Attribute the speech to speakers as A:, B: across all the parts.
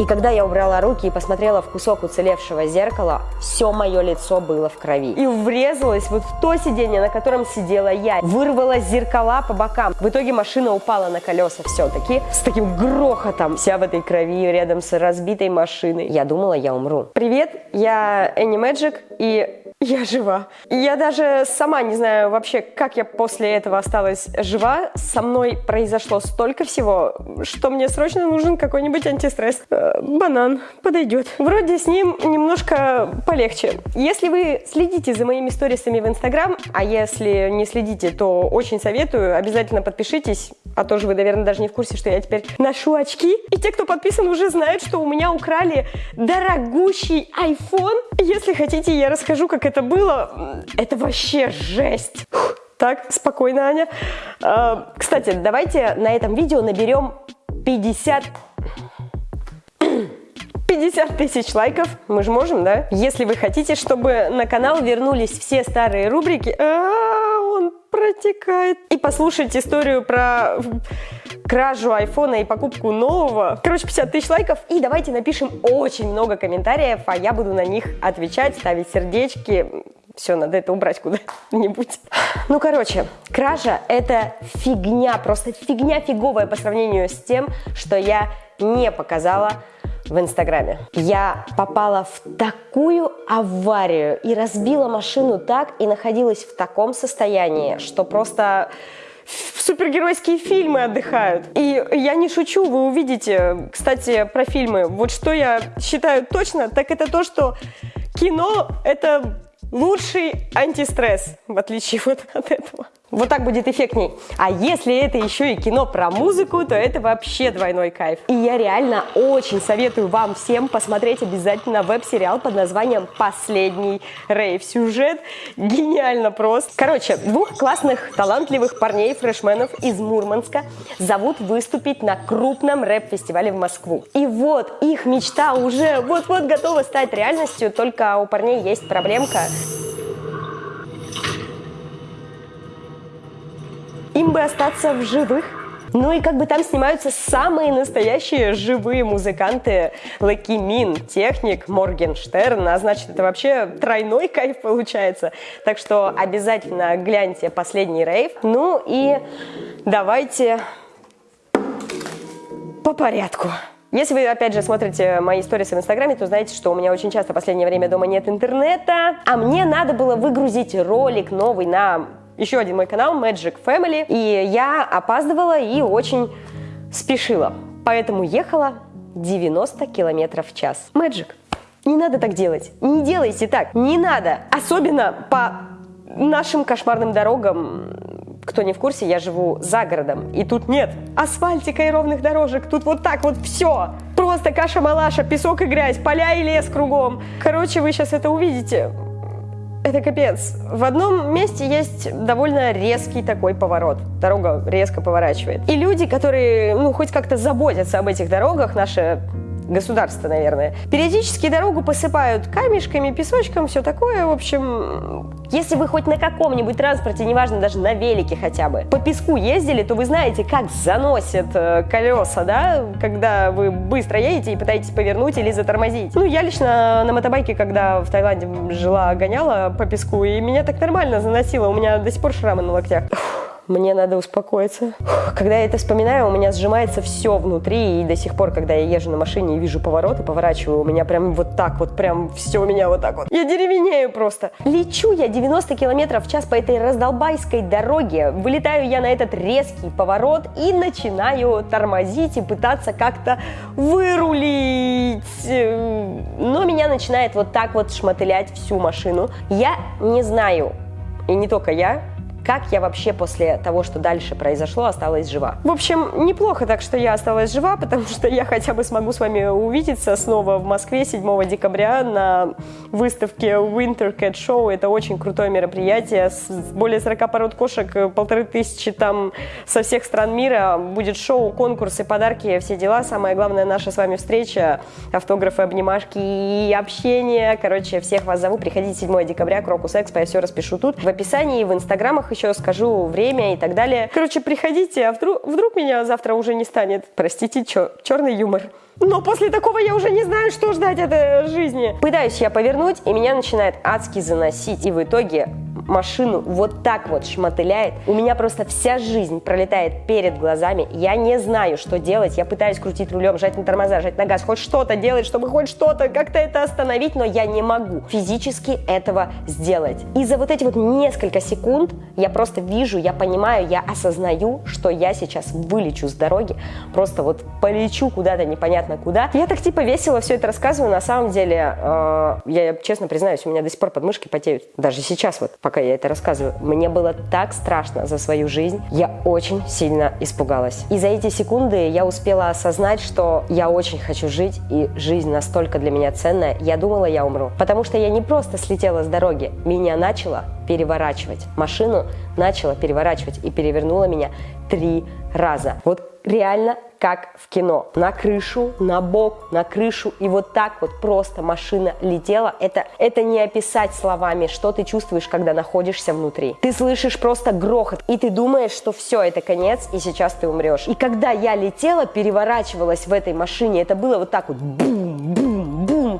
A: И когда я убрала руки и посмотрела в кусок уцелевшего зеркала, все мое лицо было в крови. И врезалась вот в то сиденье, на котором сидела я. Вырвала зеркала по бокам. В итоге машина упала на колеса все-таки с таким грохотом. Вся в этой крови рядом с разбитой машиной. Я думала, я умру. Привет, я Энни Мэджик и я жива. Я даже сама не знаю вообще, как я после этого осталась жива. Со мной произошло столько всего, что мне срочно нужен какой-нибудь антистресс. Э, банан подойдет. Вроде с ним немножко полегче. Если вы следите за моими сторисами в Инстаграм, а если не следите, то очень советую, обязательно подпишитесь, а то же вы, наверное, даже не в курсе, что я теперь ношу очки. И те, кто подписан, уже знают, что у меня украли дорогущий iPhone. Если хотите, я расскажу, как это было. Это вообще жесть. Так, спокойно, Аня. А, кстати, давайте на этом видео наберем 50... 50 тысяч лайков, мы же можем, да? Если вы хотите, чтобы на канал вернулись все старые рубрики... А -а -а, он протекает. И послушать историю про кражу айфона и покупку нового. Короче, 50 тысяч лайков. И давайте напишем очень много комментариев, а я буду на них отвечать, ставить сердечки. Все, надо это убрать куда-нибудь. Ну, короче, кража – это фигня, просто фигня фиговая по сравнению с тем, что я не показала в Инстаграме. Я попала в такую аварию и разбила машину так, и находилась в таком состоянии, что просто супергеройские фильмы отдыхают. И я не шучу, вы увидите, кстати, про фильмы. Вот что я считаю точно, так это то, что кино – это лучший антистресс, в отличие вот от этого. Вот так будет эффектней. А если это еще и кино про музыку, то это вообще двойной кайф. И я реально очень советую вам всем посмотреть обязательно веб-сериал под названием «Последний рейв». Сюжет гениально прост. Короче, двух классных, талантливых парней-фрешменов из Мурманска зовут выступить на крупном рэп-фестивале в Москву. И вот их мечта уже вот-вот готова стать реальностью, только у парней есть проблемка – бы остаться в живых. Ну и как бы там снимаются самые настоящие живые музыканты. Лаки Мин, Техник, Моргенштерн. А значит, это вообще тройной кайф получается. Так что обязательно гляньте последний рейв. Ну и давайте по порядку. Если вы, опять же, смотрите мои истории в Инстаграме, то знаете, что у меня очень часто в последнее время дома нет интернета, а мне надо было выгрузить ролик новый на еще один мой канал Magic Family, и я опаздывала и очень спешила, поэтому ехала 90 километров в час. Magic, не надо так делать, не делайте так, не надо, особенно по нашим кошмарным дорогам, кто не в курсе, я живу за городом, и тут нет асфальтика и ровных дорожек, тут вот так вот все. Просто каша-малаша, песок и грязь, поля и лес кругом. Короче, вы сейчас это увидите. Это капец. В одном месте есть довольно резкий такой поворот. Дорога резко поворачивает. И люди, которые, ну, хоть как-то заботятся об этих дорогах, наши государство, наверное. Периодически дорогу посыпают камешками, песочком, все такое. В общем, если вы хоть на каком-нибудь транспорте, неважно, даже на велике хотя бы, по песку ездили, то вы знаете, как заносят э, колеса, да, когда вы быстро едете и пытаетесь повернуть или затормозить. Ну, я лично на мотобайке, когда в Таиланде жила, гоняла по песку, и меня так нормально заносило, у меня до сих пор шрамы на локтях мне надо успокоиться. Когда я это вспоминаю, у меня сжимается все внутри, и до сих пор, когда я езжу на машине и вижу повороты, поворачиваю, у меня прям вот так вот, прям все у меня вот так вот. Я деревенею просто. Лечу я 90 километров в час по этой раздолбайской дороге, вылетаю я на этот резкий поворот и начинаю тормозить и пытаться как-то вырулить. Но меня начинает вот так вот шмотылять всю машину. Я не знаю, и не только я, как я вообще после того, что дальше произошло, осталась жива. В общем, неплохо так, что я осталась жива, потому что я хотя бы смогу с вами увидеться снова в Москве 7 декабря на выставке Winter Cat Show. Это очень крутое мероприятие с более 40 пород кошек, полторы тысячи там со всех стран мира. Будет шоу, конкурсы, подарки, все дела. Самое главное наша с вами встреча, автографы, обнимашки и общение. Короче, всех вас зову. Приходите 7 декабря, Крокус Экспо, я все распишу тут. В описании, в инстаграмах словах еще скажу время и так далее. Короче, приходите, а вдруг, вдруг меня завтра уже не станет. Простите, чер, черный юмор. Но после такого я уже не знаю, что ждать от этой жизни. Пытаюсь я повернуть, и меня начинает адски заносить. И в итоге машину вот так вот шмотыляет. У меня просто вся жизнь пролетает перед глазами. Я не знаю, что делать. Я пытаюсь крутить рулем, жать на тормоза, жать на газ, хоть что-то делать, чтобы хоть что-то как-то это остановить, но я не могу физически этого сделать. И за вот эти вот несколько секунд я просто вижу, я понимаю, я осознаю, что я сейчас вылечу с дороги, просто вот полечу куда-то непонятно куда. Я так типа весело все это рассказываю, на самом деле, э, я честно признаюсь, у меня до сих пор подмышки потеют. Даже сейчас вот, пока я это рассказываю. Мне было так страшно за свою жизнь. Я очень сильно испугалась. И за эти секунды я успела осознать, что я очень хочу жить, и жизнь настолько для меня ценная. Я думала, я умру. Потому что я не просто слетела с дороги, меня начало переворачивать. Машину начала переворачивать и перевернула меня три раза. Вот реально как в кино. На крышу, на бок, на крышу. И вот так вот просто машина летела. Это, это не описать словами, что ты чувствуешь, когда находишься внутри. Ты слышишь просто грохот, и ты думаешь, что все, это конец, и сейчас ты умрешь. И когда я летела, переворачивалась в этой машине, это было вот так вот бум.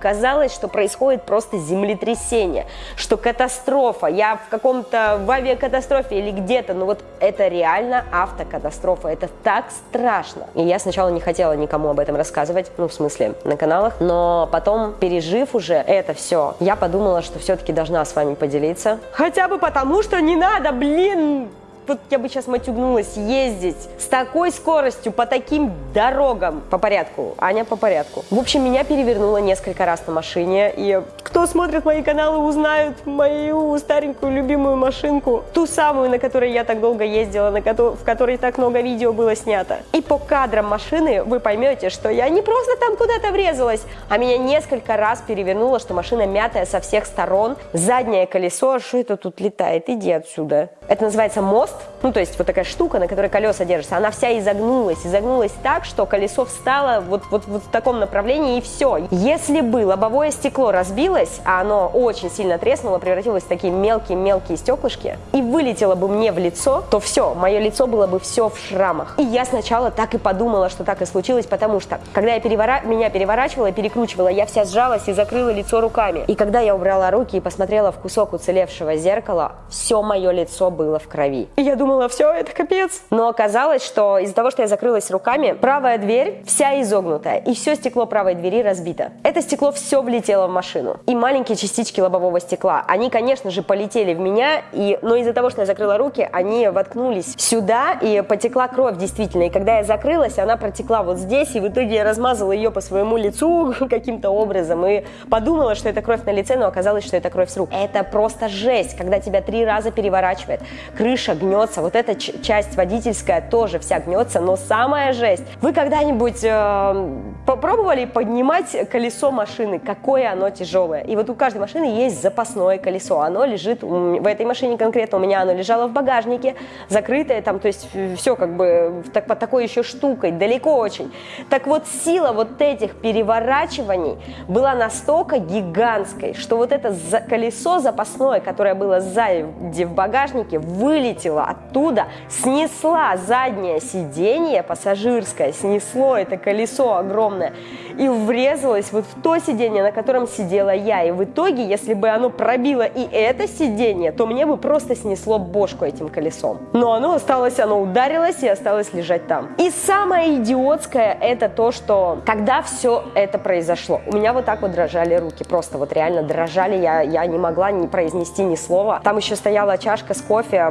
A: Казалось, что происходит просто землетрясение, что катастрофа. Я в каком-то в авиакатастрофе или где-то, но вот это реально автокатастрофа. Это так страшно. И я сначала не хотела никому об этом рассказывать, ну, в смысле, на каналах, но потом, пережив уже это все, я подумала, что все-таки должна с вами поделиться. Хотя бы потому, что не надо, блин, вот я бы сейчас матюгнулась, ездить с такой скоростью по таким дорогам. По порядку, Аня по порядку. В общем, меня перевернуло несколько раз на машине, и кто смотрит мои каналы, узнают мою старенькую любимую машинку, ту самую, на которой я так долго ездила, на ко в которой так много видео было снято. И по кадрам машины вы поймете, что я не просто там куда-то врезалась, а меня несколько раз перевернуло, что машина мятая со всех сторон, заднее колесо, а что это тут летает, иди отсюда. Это называется мост, ну то есть вот такая штука, на которой колеса держатся, она вся изогнулась, изогнулась так, что колесо встало вот, вот, вот в таком направлении и все. Если бы лобовое стекло разбилось, а оно очень сильно треснуло, превратилось в такие мелкие-мелкие стеклышки, и вылетело бы мне в лицо, то все, мое лицо было бы все в шрамах. И я сначала так и подумала, что так и случилось, потому что, когда я перевора... меня переворачивала перекручивала, я вся сжалась и закрыла лицо руками. И когда я убрала руки и посмотрела в кусок уцелевшего зеркала, все мое лицо было в крови. И я думала, все, это капец. Но оказалось, что из-за того, что я закрылась руками, правая дверь вся изогнутая, и все стекло правой двери разбито. Это стекло все влетело в машину. И маленькие частички лобового стекла, они, конечно же, полетели в меня, и, но из-за того, что я закрыла руки, они воткнулись сюда, и потекла кровь действительно. И когда я закрылась, она протекла вот здесь, и в итоге я размазала ее по своему лицу каким-то образом, и подумала, что это кровь на лице, но оказалось, что это кровь с рук. Это просто жесть, когда тебя три раза переворачивает крыша гнется, вот эта часть водительская тоже вся гнется, но самая жесть. Вы когда-нибудь э, попробовали поднимать колесо машины, какое оно тяжелое? И вот у каждой машины есть запасное колесо, оно лежит, в этой машине конкретно у меня оно лежало в багажнике, закрытое там, то есть все как бы так, под такой еще штукой, далеко очень. Так вот сила вот этих переворачиваний была настолько гигантской, что вот это колесо запасное, которое было сзади в багажнике, вылетела оттуда, снесла заднее сиденье пассажирское, снесло это колесо огромное и врезалось вот в то сиденье, на котором сидела я. И в итоге, если бы оно пробило и это сиденье, то мне бы просто снесло бошку этим колесом. Но оно осталось, оно ударилось и осталось лежать там. И самое идиотское это то, что когда все это произошло, у меня вот так вот дрожали руки, просто вот реально дрожали, я, я не могла не произнести ни слова. Там еще стояла чашка с кофе, кофе,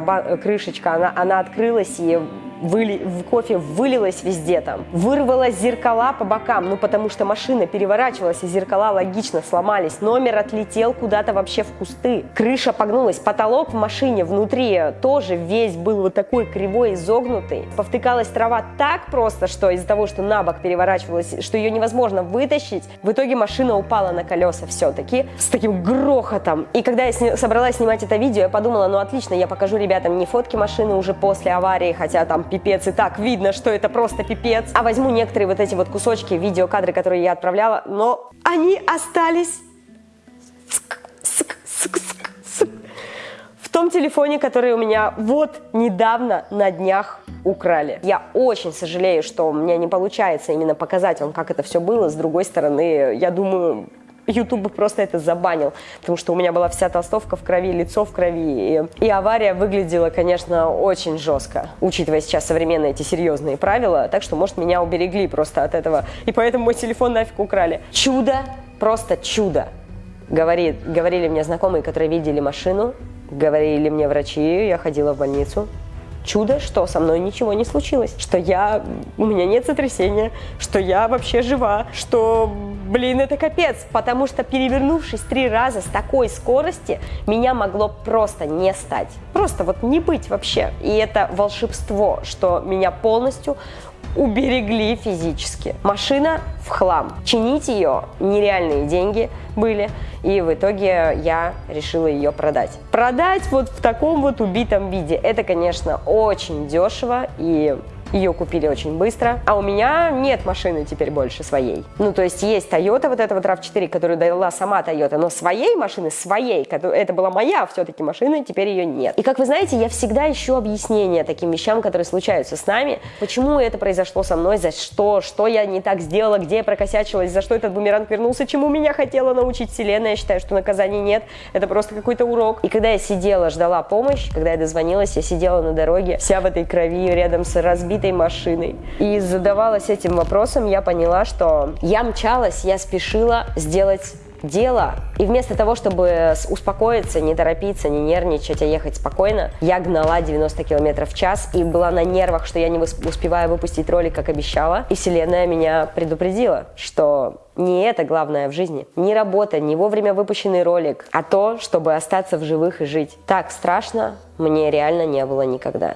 A: крышечка, она, она открылась и выли, кофе вылилось везде там. Вырвала зеркала по бокам, ну потому что машина переворачивалась, и зеркала логично сломались. Номер отлетел куда-то вообще в кусты. Крыша погнулась, потолок в машине внутри тоже весь был вот такой кривой, изогнутый. Повтыкалась трава так просто, что из-за того, что на бок переворачивалась, что ее невозможно вытащить, в итоге машина упала на колеса все-таки с таким грохотом. И когда я сни собралась снимать это видео, я подумала, ну отлично, я покажу ребятам не фотки машины уже после аварии, хотя там пипец, и так видно, что это просто пипец. А возьму некоторые вот эти вот кусочки, видеокадры, которые я отправляла, но они остались том телефоне, который у меня вот недавно на днях украли. Я очень сожалею, что у меня не получается именно показать вам, как это все было. С другой стороны, я думаю, YouTube бы просто это забанил, потому что у меня была вся толстовка в крови, лицо в крови, и, и авария выглядела, конечно, очень жестко, учитывая сейчас современные эти серьезные правила, так что, может, меня уберегли просто от этого, и поэтому мой телефон нафиг украли. Чудо, просто чудо, говорит, говорили мне знакомые, которые видели машину, говорили мне врачи, я ходила в больницу, чудо, что со мной ничего не случилось, что я, у меня нет сотрясения, что я вообще жива, что, блин, это капец, потому что перевернувшись три раза с такой скорости, меня могло просто не стать, просто вот не быть вообще. И это волшебство, что меня полностью уберегли физически. Машина в хлам. Чинить ее нереальные деньги были, и в итоге я решила ее продать. Продать вот в таком вот убитом виде, это, конечно, очень дешево и ее купили очень быстро. А у меня нет машины теперь больше своей. Ну, то есть есть Toyota, вот эта вот RAV4, которую дала сама Toyota, но своей машины, своей, это была моя все-таки машина, теперь ее нет. И как вы знаете, я всегда ищу объяснение таким вещам, которые случаются с нами. Почему это произошло со мной, за что, что я не так сделала, где я прокосячилась, за что этот бумеранг вернулся, чему меня хотела научить вселенная. Я считаю, что наказаний нет, это просто какой-то урок. И когда я сидела, ждала помощь, когда я дозвонилась, я сидела на дороге, вся в этой крови, рядом с разбитой разбитой машиной. И задавалась этим вопросом, я поняла, что я мчалась, я спешила сделать дело. И вместо того, чтобы успокоиться, не торопиться, не нервничать, а ехать спокойно, я гнала 90 км в час и была на нервах, что я не успеваю выпустить ролик, как обещала. И вселенная меня предупредила, что не это главное в жизни. Не работа, не вовремя выпущенный ролик, а то, чтобы остаться в живых и жить. Так страшно мне реально не было никогда.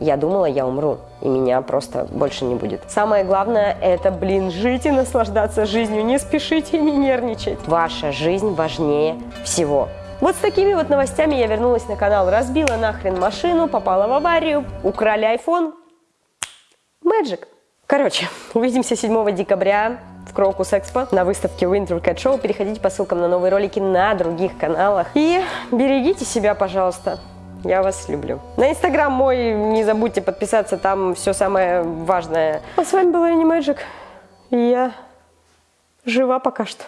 A: Я думала, я умру, и меня просто больше не будет. Самое главное – это, блин, жить и наслаждаться жизнью. Не спешите и не нервничать. Ваша жизнь важнее всего. Вот с такими вот новостями я вернулась на канал. Разбила нахрен машину, попала в аварию, украли iPhone. Magic. Короче, увидимся 7 декабря в Крокус Экспо на выставке Winter Cat Show. Переходите по ссылкам на новые ролики на других каналах. И берегите себя, пожалуйста. Я вас люблю. На инстаграм мой не забудьте подписаться, там все самое важное. А с вами была. И я жива пока что.